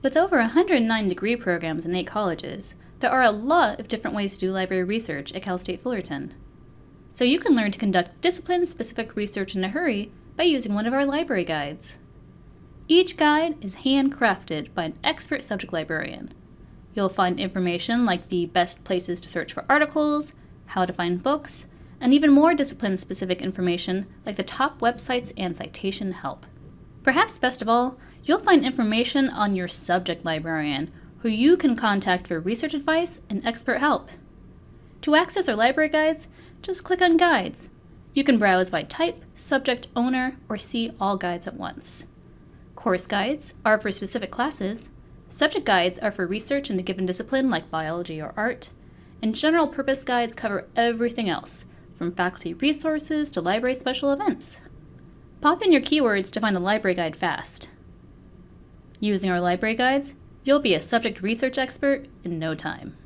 With over 109 degree programs in eight colleges, there are a lot of different ways to do library research at Cal State Fullerton. So you can learn to conduct discipline-specific research in a hurry by using one of our library guides. Each guide is handcrafted by an expert subject librarian. You'll find information like the best places to search for articles, how to find books, and even more discipline-specific information like the top websites and citation help. Perhaps best of all, you'll find information on your subject librarian, who you can contact for research advice and expert help. To access our library guides, just click on Guides. You can browse by type, subject, owner, or see all guides at once. Course guides are for specific classes, subject guides are for research in a given discipline like biology or art, and general purpose guides cover everything else, from faculty resources to library special events. Pop in your keywords to find a library guide fast. Using our library guides, you'll be a subject research expert in no time.